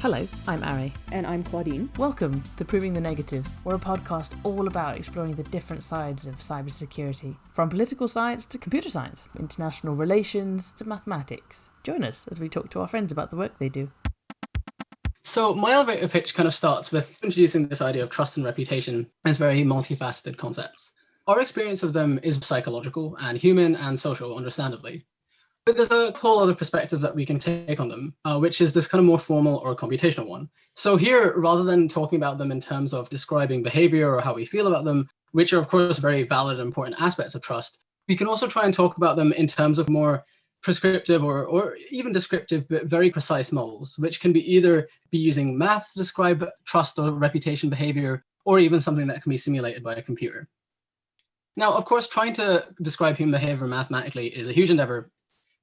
Hello, I'm Ari. And I'm Claudine. Welcome to Proving the Negative. We're a podcast all about exploring the different sides of cybersecurity, from political science to computer science, international relations to mathematics. Join us as we talk to our friends about the work they do. So my elevator pitch kind of starts with introducing this idea of trust and reputation as very multifaceted concepts. Our experience of them is psychological and human and social, understandably. But there's a whole other perspective that we can take on them, uh, which is this kind of more formal or computational one. So here, rather than talking about them in terms of describing behavior or how we feel about them, which are of course very valid and important aspects of trust, we can also try and talk about them in terms of more prescriptive or, or even descriptive, but very precise models, which can be either be using maths to describe trust or reputation behavior, or even something that can be simulated by a computer. Now, of course, trying to describe human behavior mathematically is a huge endeavor.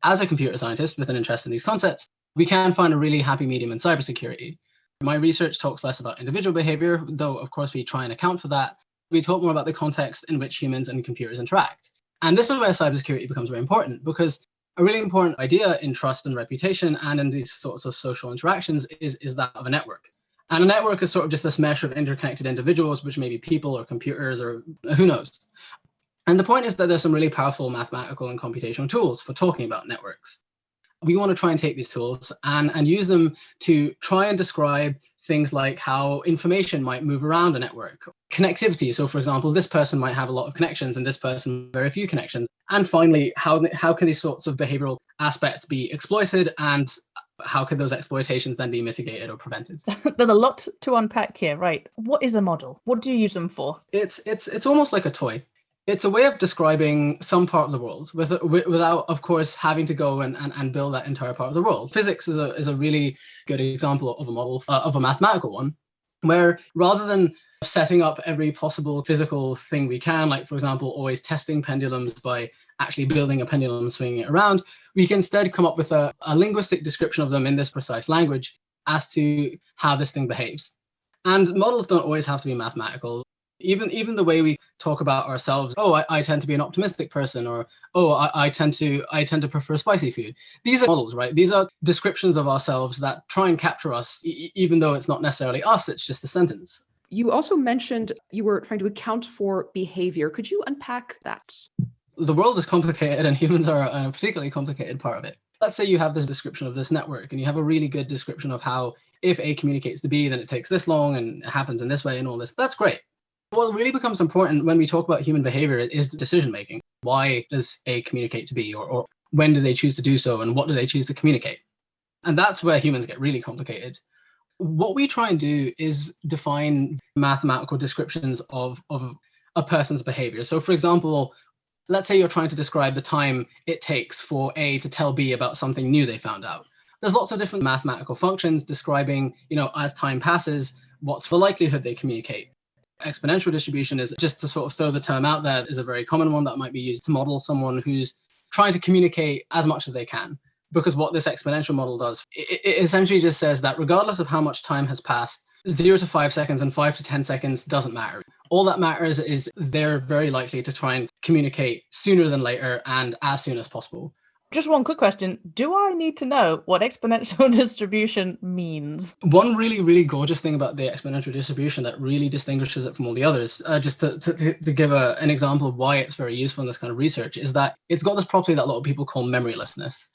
As a computer scientist with an interest in these concepts, we can find a really happy medium in cybersecurity. My research talks less about individual behavior, though of course we try and account for that. We talk more about the context in which humans and computers interact. And this is where cybersecurity becomes very important because a really important idea in trust and reputation and in these sorts of social interactions is, is that of a network. And a network is sort of just this mesh of interconnected individuals, which may be people or computers or who knows. And the point is that there's some really powerful mathematical and computational tools for talking about networks. We want to try and take these tools and, and use them to try and describe things like how information might move around a network. Connectivity, so for example, this person might have a lot of connections and this person very few connections. And finally, how, how can these sorts of behavioral aspects be exploited and how could those exploitations then be mitigated or prevented? There's a lot to unpack here, right? What is a model? What do you use them for? It's it's it's almost like a toy it's a way of describing some part of the world with, without, of course, having to go and, and, and build that entire part of the world. Physics is a, is a really good example of a model, uh, of a mathematical one, where rather than setting up every possible physical thing we can, like, for example, always testing pendulums by actually building a pendulum and swinging it around, we can instead come up with a, a linguistic description of them in this precise language as to how this thing behaves. And models don't always have to be mathematical even even the way we talk about ourselves oh I, I tend to be an optimistic person or oh I, I tend to i tend to prefer spicy food. These are models right? These are descriptions of ourselves that try and capture us e even though it's not necessarily us it's just a sentence. You also mentioned you were trying to account for behavior. Could you unpack that? The world is complicated and humans are a particularly complicated part of it. Let's say you have this description of this network and you have a really good description of how if A communicates to B, then it takes this long and it happens in this way and all this. That's great. What really becomes important when we talk about human behavior is decision making. Why does A communicate to B, or, or when do they choose to do so, and what do they choose to communicate? And that's where humans get really complicated. What we try and do is define mathematical descriptions of, of a person's behavior. So, for example, let's say you're trying to describe the time it takes for A to tell B about something new they found out. There's lots of different mathematical functions describing, you know, as time passes, what's the likelihood they communicate exponential distribution is just to sort of throw the term out there is a very common one that might be used to model someone who's trying to communicate as much as they can. Because what this exponential model does, it, it essentially just says that regardless of how much time has passed, zero to five seconds and five to 10 seconds doesn't matter. All that matters is they're very likely to try and communicate sooner than later and as soon as possible. Just one quick question. Do I need to know what exponential distribution means? One really, really gorgeous thing about the exponential distribution that really distinguishes it from all the others, uh, just to, to, to give a, an example of why it's very useful in this kind of research, is that it's got this property that a lot of people call memorylessness.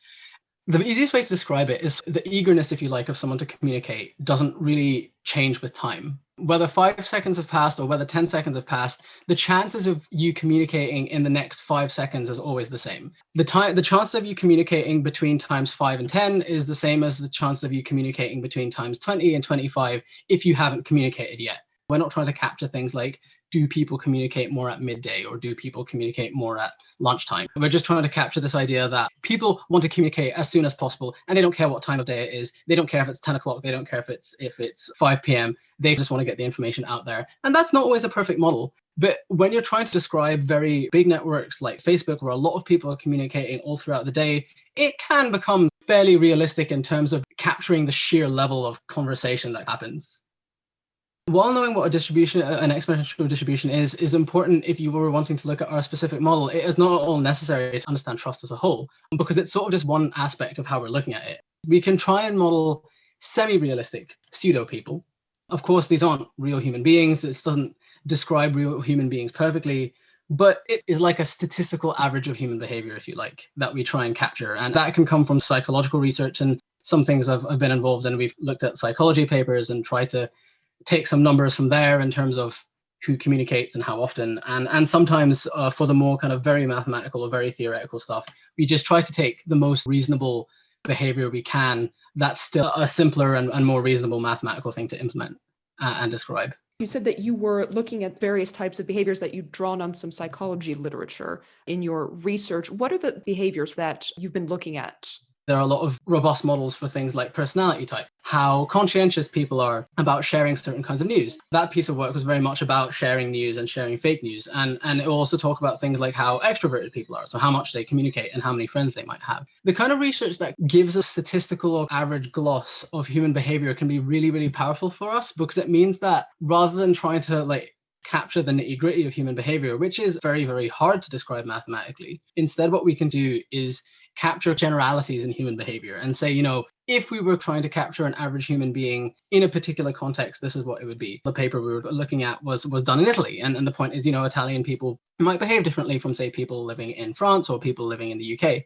The easiest way to describe it is the eagerness, if you like, of someone to communicate doesn't really change with time whether five seconds have passed or whether 10 seconds have passed, the chances of you communicating in the next five seconds is always the same. The time, the chance of you communicating between times five and 10 is the same as the chance of you communicating between times 20 and 25 if you haven't communicated yet. We're not trying to capture things like do people communicate more at midday or do people communicate more at lunchtime? We're just trying to capture this idea that people want to communicate as soon as possible and they don't care what time of day it is. They don't care if it's 10 o'clock. They don't care if it's if it's 5 p.m. They just want to get the information out there. And that's not always a perfect model. But when you're trying to describe very big networks like Facebook, where a lot of people are communicating all throughout the day, it can become fairly realistic in terms of capturing the sheer level of conversation that happens. While knowing what a distribution, uh, an exponential distribution is, is important if you were wanting to look at our specific model. It is not at all necessary to understand trust as a whole, because it's sort of just one aspect of how we're looking at it. We can try and model semi-realistic pseudo people. Of course, these aren't real human beings. This doesn't describe real human beings perfectly, but it is like a statistical average of human behavior, if you like, that we try and capture. And that can come from psychological research and some things I've, I've been involved in. We've looked at psychology papers and tried to take some numbers from there in terms of who communicates and how often. And, and sometimes uh, for the more kind of very mathematical or very theoretical stuff, we just try to take the most reasonable behavior we can that's still a simpler and, and more reasonable mathematical thing to implement uh, and describe. You said that you were looking at various types of behaviors that you'd drawn on some psychology literature in your research. What are the behaviors that you've been looking at there are a lot of robust models for things like personality type, how conscientious people are about sharing certain kinds of news. That piece of work was very much about sharing news and sharing fake news. And, and it will also talk about things like how extroverted people are, so how much they communicate and how many friends they might have. The kind of research that gives a statistical or average gloss of human behavior can be really, really powerful for us because it means that rather than trying to like capture the nitty gritty of human behavior, which is very, very hard to describe mathematically. Instead, what we can do is capture generalities in human behavior and say, you know, if we were trying to capture an average human being in a particular context, this is what it would be. The paper we were looking at was was done in Italy. And, and the point is, you know, Italian people might behave differently from, say, people living in France or people living in the UK.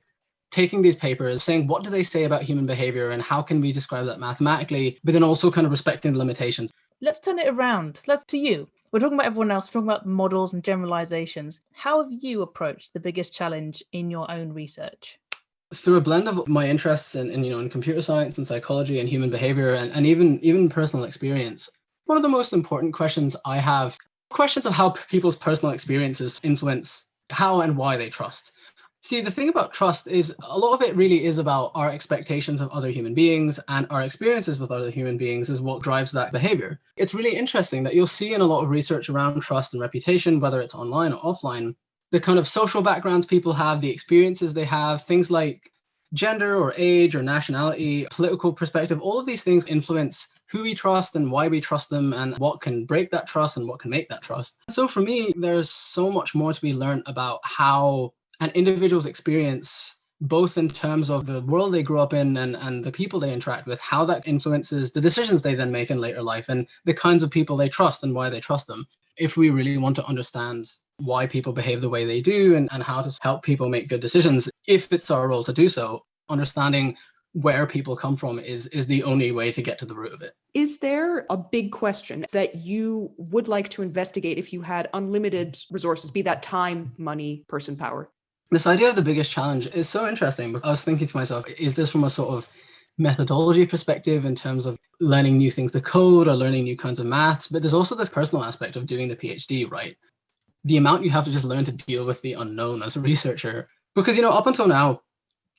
Taking these papers, saying what do they say about human behavior and how can we describe that mathematically, but then also kind of respecting the limitations. Let's turn it around. Let's to you. We're talking about everyone else, we're talking about models and generalizations. How have you approached the biggest challenge in your own research? Through a blend of my interests in, in, you know in computer science and psychology and human behavior and, and even even personal experience one of the most important questions i have questions of how people's personal experiences influence how and why they trust. See the thing about trust is a lot of it really is about our expectations of other human beings and our experiences with other human beings is what drives that behavior. It's really interesting that you'll see in a lot of research around trust and reputation whether it's online or offline the kind of social backgrounds people have, the experiences they have, things like gender or age or nationality, political perspective, all of these things influence who we trust and why we trust them and what can break that trust and what can make that trust. So for me, there's so much more to be learned about how an individual's experience both in terms of the world they grew up in and, and the people they interact with, how that influences the decisions they then make in later life and the kinds of people they trust and why they trust them. If we really want to understand why people behave the way they do and, and how to help people make good decisions. If it's our role to do so understanding where people come from is is the only way to get to the root of it. Is there a big question that you would like to investigate if you had unlimited resources be that time money person power? This idea of the biggest challenge is so interesting i was thinking to myself is this from a sort of methodology perspective in terms of learning new things to code or learning new kinds of maths? But there's also this personal aspect of doing the phd right the amount you have to just learn to deal with the unknown as a researcher. Because, you know, up until now,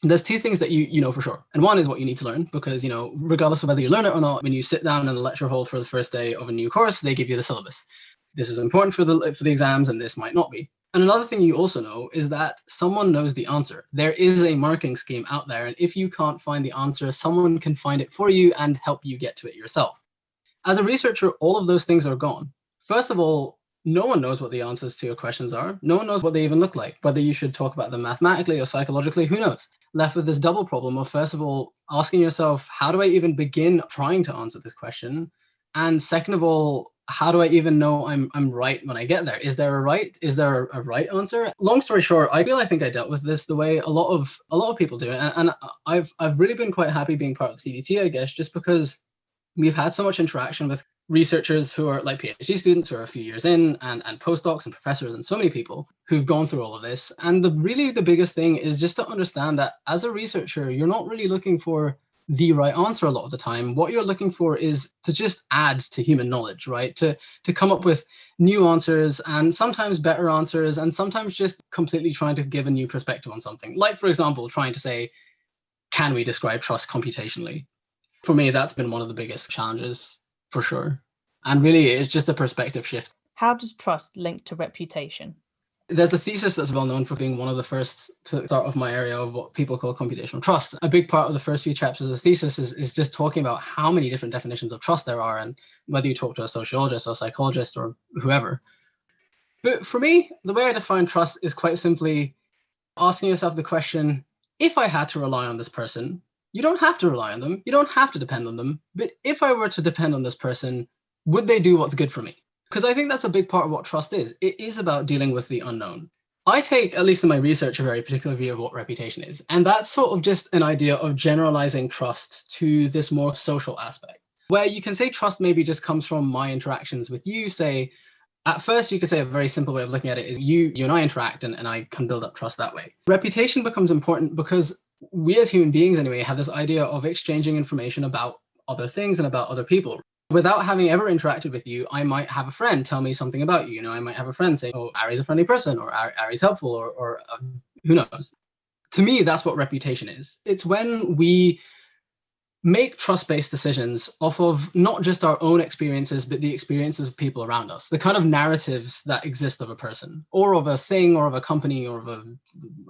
there's two things that you you know for sure. And one is what you need to learn, because, you know, regardless of whether you learn it or not, when you sit down in a lecture hall for the first day of a new course, they give you the syllabus. This is important for the for the exams and this might not be. And another thing you also know is that someone knows the answer. There is a marking scheme out there. And if you can't find the answer, someone can find it for you and help you get to it yourself. As a researcher, all of those things are gone. First of all, no one knows what the answers to your questions are. No one knows what they even look like. Whether you should talk about them mathematically or psychologically, who knows? Left with this double problem of, first of all, asking yourself, how do I even begin trying to answer this question? And second of all, how do I even know I'm I'm right when I get there? Is there a right? Is there a, a, right answer? Long story short, I feel I think I dealt with this the way a lot of a lot of people do, and, and I've I've really been quite happy being part of the CDT, I guess, just because we've had so much interaction with researchers who are like PhD students who are a few years in and, and postdocs and professors and so many people who've gone through all of this. And the really the biggest thing is just to understand that as a researcher, you're not really looking for the right answer a lot of the time. What you're looking for is to just add to human knowledge, right? To to come up with new answers and sometimes better answers and sometimes just completely trying to give a new perspective on something. Like for example, trying to say, can we describe trust computationally? For me, that's been one of the biggest challenges for sure. And really, it's just a perspective shift. How does trust link to reputation? There's a thesis that's well known for being one of the first to start off my area of what people call computational trust. A big part of the first few chapters of the thesis is, is just talking about how many different definitions of trust there are and whether you talk to a sociologist or a psychologist or whoever. But for me, the way I define trust is quite simply asking yourself the question, if I had to rely on this person, You don't have to rely on them. You don't have to depend on them. But if I were to depend on this person, would they do what's good for me? Because I think that's a big part of what trust is. It is about dealing with the unknown. I take, at least in my research, a very particular view of what reputation is. And that's sort of just an idea of generalizing trust to this more social aspect, where you can say trust maybe just comes from my interactions with you. Say, at first, you could say a very simple way of looking at it is you, you and I interact, and, and I can build up trust that way. Reputation becomes important because we as human beings, anyway, have this idea of exchanging information about other things and about other people without having ever interacted with you, I might have a friend tell me something about you. You know, I might have a friend say, "Oh, Ari's a friendly person," or "Ari's helpful," or, or uh, who knows. To me, that's what reputation is. It's when we make trust-based decisions off of not just our own experiences, but the experiences of people around us, the kind of narratives that exist of a person, or of a thing, or of a company, or of a,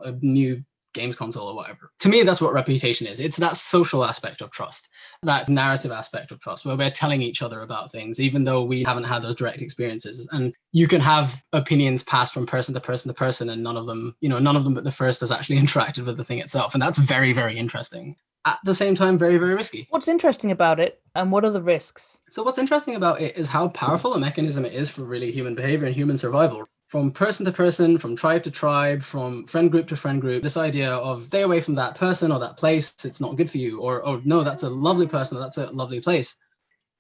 a new games console or whatever. To me, that's what reputation is. It's that social aspect of trust, that narrative aspect of trust, where we're telling each other about things, even though we haven't had those direct experiences. And you can have opinions passed from person to person to person, and none of them, you know, none of them but the first has actually interacted with the thing itself. And that's very, very interesting. At the same time, very, very risky. What's interesting about it and what are the risks? So, what's interesting about it is how powerful a mechanism it is for really human behavior and human survival from person to person, from tribe to tribe, from friend group to friend group, this idea of stay away from that person or that place, it's not good for you, or, or no, that's a lovely person, that's a lovely place.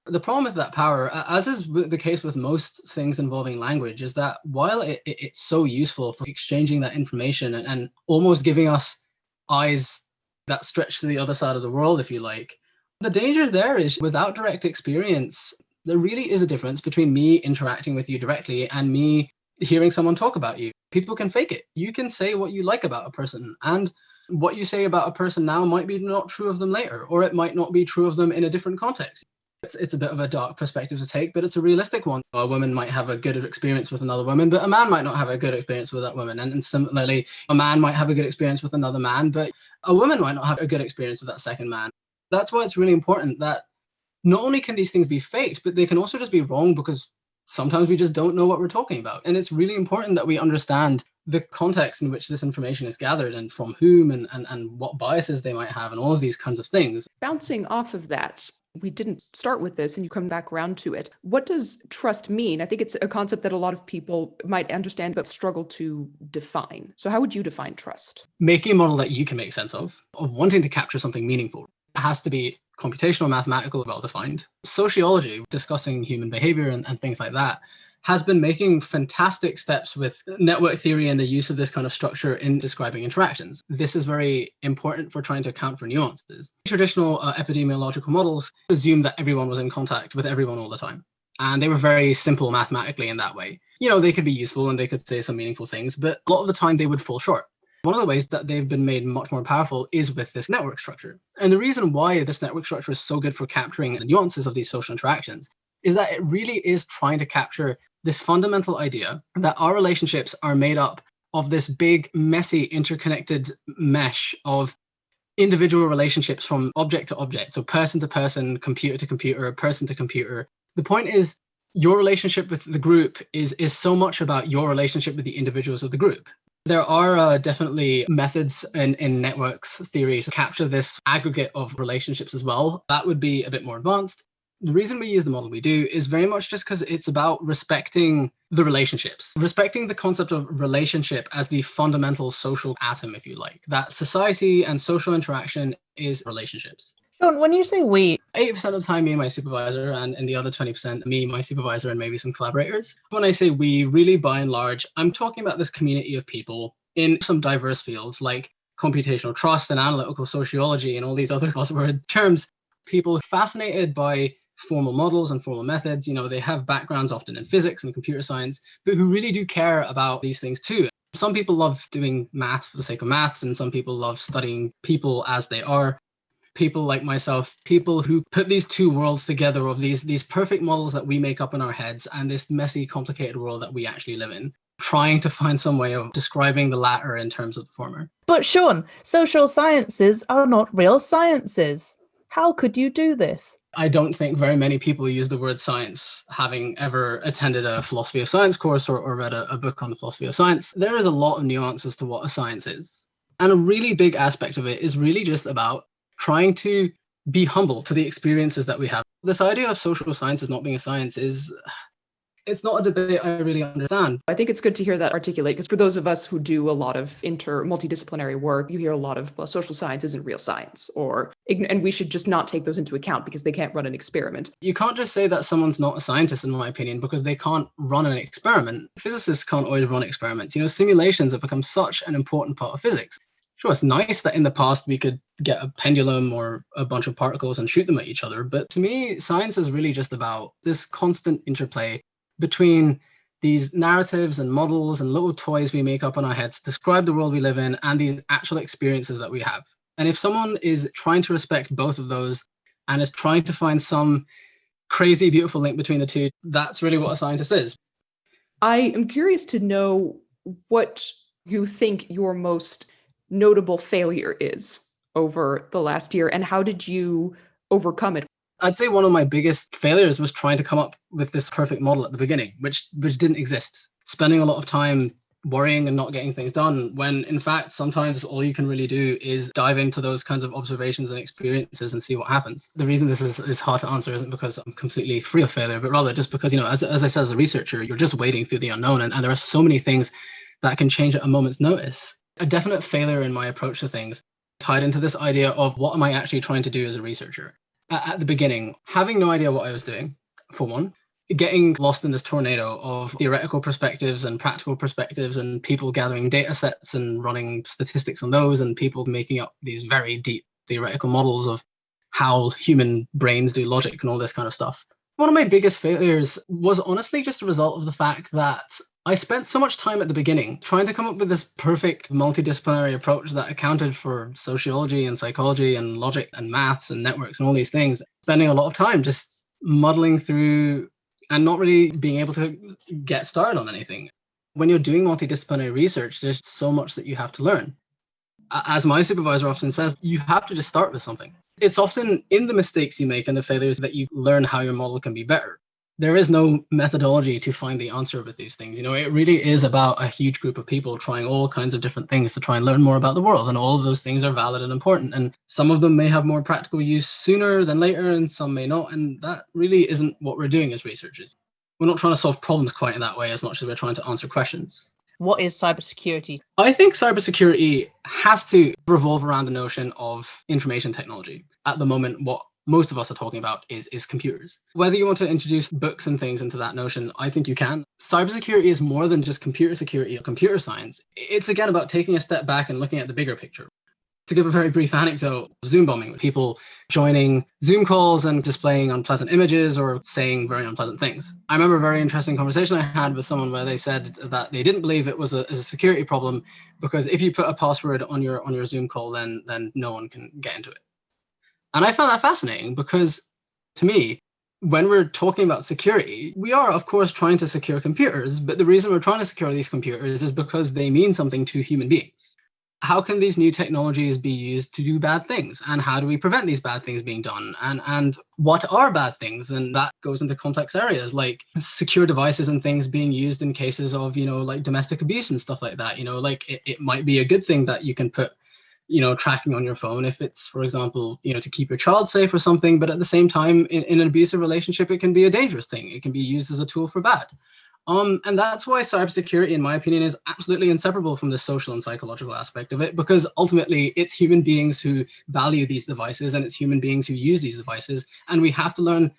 The problem with that power, as is the case with most things involving language, is that while it, it, it's so useful for exchanging that information and, and almost giving us eyes that stretch to the other side of the world, if you like, the danger there is without direct experience, there really is a difference between me interacting with you directly and me hearing someone talk about you. People can fake it. You can say what you like about a person and what you say about a person now might be not true of them later, or it might not be true of them in a different context. It's, it's a bit of a dark perspective to take, but it's a realistic one. A woman might have a good experience with another woman, but a man might not have a good experience with that woman. And, and similarly, a man might have a good experience with another man, but a woman might not have a good experience with that second man. That's why it's really important that not only can these things be faked, but they can also just be wrong because sometimes we just don't know what we're talking about. And it's really important that we understand the context in which this information is gathered and from whom and, and, and what biases they might have and all of these kinds of things. Bouncing off of that, we didn't start with this and you come back around to it. What does trust mean? I think it's a concept that a lot of people might understand but struggle to define. So how would you define trust? Making a model that you can make sense of, of wanting to capture something meaningful. Has to be computational, mathematical, well defined. Sociology, discussing human behavior and, and things like that, has been making fantastic steps with network theory and the use of this kind of structure in describing interactions. This is very important for trying to account for nuances. Traditional uh, epidemiological models assume that everyone was in contact with everyone all the time. And they were very simple mathematically in that way. You know, they could be useful and they could say some meaningful things, but a lot of the time they would fall short. One of the ways that they've been made much more powerful is with this network structure. And the reason why this network structure is so good for capturing the nuances of these social interactions is that it really is trying to capture this fundamental idea that our relationships are made up of this big, messy, interconnected mesh of individual relationships from object to object. So person to person, computer to computer, person to computer. The point is your relationship with the group is, is so much about your relationship with the individuals of the group. There are uh, definitely methods in, in networks theory to capture this aggregate of relationships as well. That would be a bit more advanced. The reason we use the model we do is very much just because it's about respecting the relationships, respecting the concept of relationship as the fundamental social atom, if you like, that society and social interaction is relationships. When you say we, 80% of the time, me and my supervisor, and in the other 20%, me, my supervisor, and maybe some collaborators. When I say we, really by and large, I'm talking about this community of people in some diverse fields like computational trust and analytical sociology and all these other buzzword terms. People fascinated by formal models and formal methods. You know, they have backgrounds often in physics and computer science, but who really do care about these things too. Some people love doing maths for the sake of maths, and some people love studying people as they are people like myself, people who put these two worlds together of these these perfect models that we make up in our heads and this messy, complicated world that we actually live in, trying to find some way of describing the latter in terms of the former. But Sean, social sciences are not real sciences. How could you do this? I don't think very many people use the word science, having ever attended a philosophy of science course or, or read a, a book on the philosophy of science. There is a lot of nuances to what a science is. And a really big aspect of it is really just about trying to be humble to the experiences that we have. This idea of social science sciences not being a science is it's not a debate I really understand. I think it's good to hear that articulate because for those of us who do a lot of inter multidisciplinary work, you hear a lot of well, social science isn't real science, or and we should just not take those into account because they can't run an experiment. You can't just say that someone's not a scientist, in my opinion, because they can't run an experiment. Physicists can't always run experiments. You know, simulations have become such an important part of physics. Sure, it's nice that in the past we could get a pendulum or a bunch of particles and shoot them at each other, but to me, science is really just about this constant interplay between these narratives and models and little toys we make up in our heads describe the world we live in and these actual experiences that we have. And if someone is trying to respect both of those and is trying to find some crazy, beautiful link between the two, that's really what a scientist is. I am curious to know what you think your most notable failure is over the last year and how did you overcome it? I'd say one of my biggest failures was trying to come up with this perfect model at the beginning, which which didn't exist. Spending a lot of time worrying and not getting things done when in fact sometimes all you can really do is dive into those kinds of observations and experiences and see what happens the reason this is, is hard to answer isn't because i'm completely free of failure but rather just because you know as, as i said as a researcher you're just wading through the unknown and, and there are so many things that can change at a moment's notice a definite failure in my approach to things tied into this idea of what am i actually trying to do as a researcher at the beginning, having no idea what I was doing, for one, getting lost in this tornado of theoretical perspectives and practical perspectives and people gathering data sets and running statistics on those and people making up these very deep theoretical models of how human brains do logic and all this kind of stuff. One of my biggest failures was honestly just a result of the fact that I spent so much time at the beginning trying to come up with this perfect multidisciplinary approach that accounted for sociology and psychology and logic and maths and networks and all these things, spending a lot of time just muddling through and not really being able to get started on anything. When you're doing multidisciplinary research, there's so much that you have to learn. As my supervisor often says, you have to just start with something. It's often in the mistakes you make and the failures that you learn how your model can be better there is no methodology to find the answer with these things. You know, it really is about a huge group of people trying all kinds of different things to try and learn more about the world. And all of those things are valid and important. And some of them may have more practical use sooner than later, and some may not. And that really isn't what we're doing as researchers. We're not trying to solve problems quite in that way as much as we're trying to answer questions. What is cybersecurity? I think cybersecurity has to revolve around the notion of information technology. At the moment, what most of us are talking about is, is computers. Whether you want to introduce books and things into that notion, I think you can. Cybersecurity is more than just computer security or computer science. It's again about taking a step back and looking at the bigger picture. To give a very brief anecdote, Zoom bombing, people joining Zoom calls and displaying unpleasant images or saying very unpleasant things. I remember a very interesting conversation I had with someone where they said that they didn't believe it was a, a security problem because if you put a password on your on your Zoom call, then then no one can get into it. And I found that fascinating because to me, when we're talking about security, we are, of course, trying to secure computers. But the reason we're trying to secure these computers is because they mean something to human beings. How can these new technologies be used to do bad things? And how do we prevent these bad things being done? And, and what are bad things? And that goes into complex areas like secure devices and things being used in cases of, you know, like domestic abuse and stuff like that. You know, like it, it might be a good thing that you can put you know tracking on your phone if it's for example you know to keep your child safe or something but at the same time in, in an abusive relationship it can be a dangerous thing it can be used as a tool for bad um, and that's why cybersecurity, in my opinion, is absolutely inseparable from the social and psychological aspect of it, because ultimately it's human beings who value these devices and it's human beings who use these devices. And we have to learn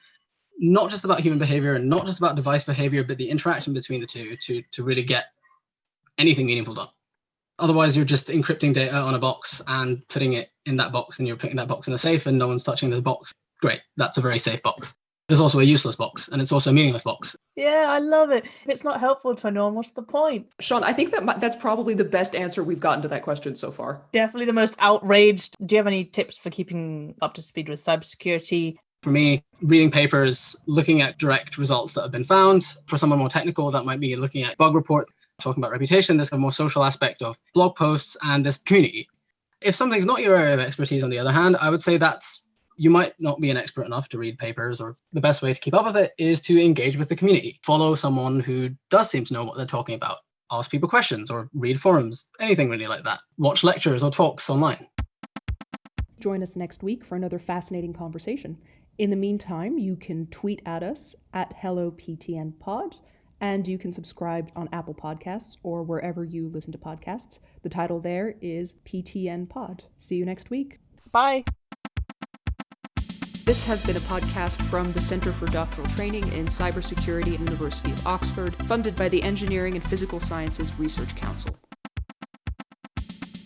not just about human behavior and not just about device behavior, but the interaction between the two to, to really get anything meaningful done. Otherwise, you're just encrypting data on a box and putting it in that box, and you're putting that box in a safe, and no one's touching the box. Great, that's a very safe box. There's also a useless box, and it's also a meaningless box. Yeah, I love it. If it's not helpful to anyone, what's the point? Sean, I think that that's probably the best answer we've gotten to that question so far. Definitely the most outraged. Do you have any tips for keeping up to speed with cybersecurity? For me, reading papers, looking at direct results that have been found. For someone more technical, that might be looking at bug reports talking about reputation, there's a more social aspect of blog posts and this community. If something's not your area of expertise, on the other hand, I would say that's you might not be an expert enough to read papers, or the best way to keep up with it is to engage with the community. Follow someone who does seem to know what they're talking about. Ask people questions or read forums, anything really like that. Watch lectures or talks online. Join us next week for another fascinating conversation. In the meantime, you can tweet at us at HelloPTNPod, and you can subscribe on Apple Podcasts or wherever you listen to podcasts. The title there is PTN Pod. See you next week. Bye. This has been a podcast from the Centre for Doctoral Training in Cybersecurity at University of Oxford, funded by the Engineering and Physical Sciences Research Council.